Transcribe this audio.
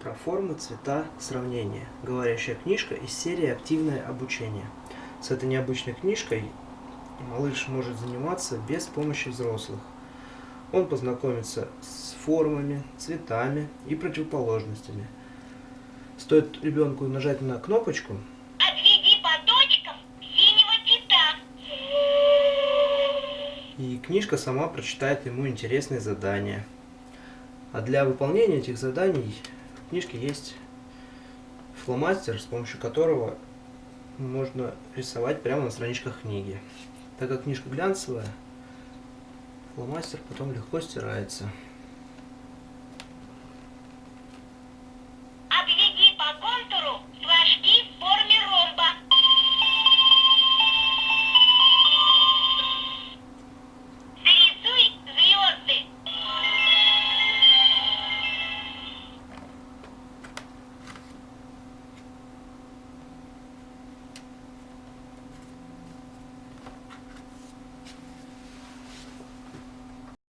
Про формы, цвета, сравнения. Говорящая книжка из серии «Активное обучение». С этой необычной книжкой малыш может заниматься без помощи взрослых. Он познакомится с формами, цветами и противоположностями. Стоит ребенку нажать на кнопочку, Отведи по точкам синего кита. и книжка сама прочитает ему интересные задания. А для выполнения этих заданий в книжке есть фломастер, с помощью которого можно рисовать прямо на страничках книги. Так как книжка глянцевая, фломастер потом легко стирается.